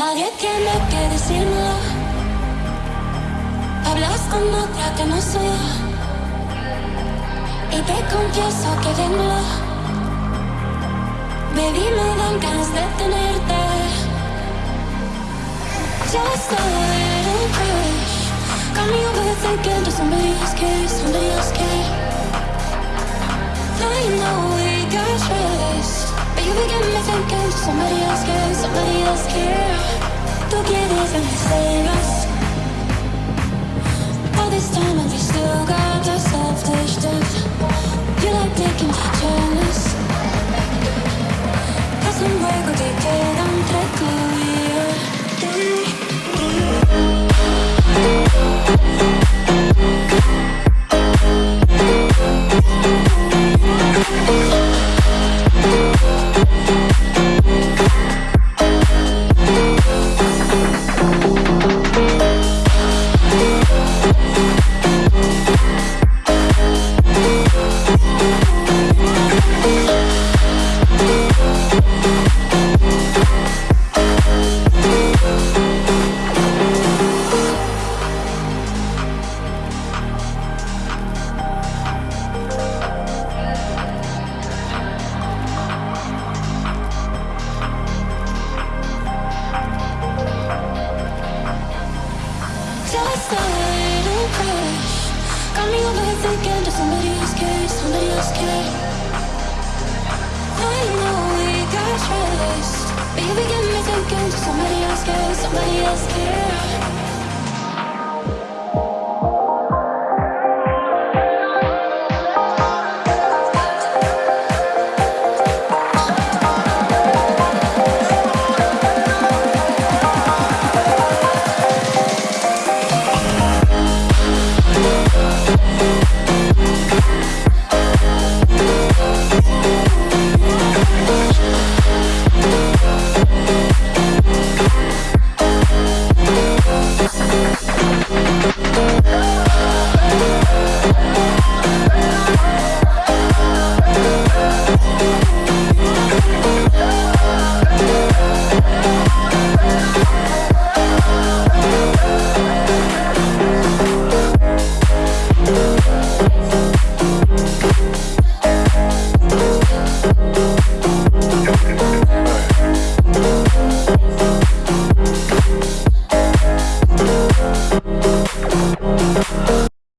Nadie tiene que decirlo. Hablas con otra que no soy. Y te confieso que vengo. Baby, me dan ganas de tenerte. Just a little crush. Got me overthinking to somebody else care, somebody else care, somebody else care. Tú quieres vencernos. All this time and we still got touched up. You like taking pictures. Es un juego que queda entre you begin me thinking to somebody else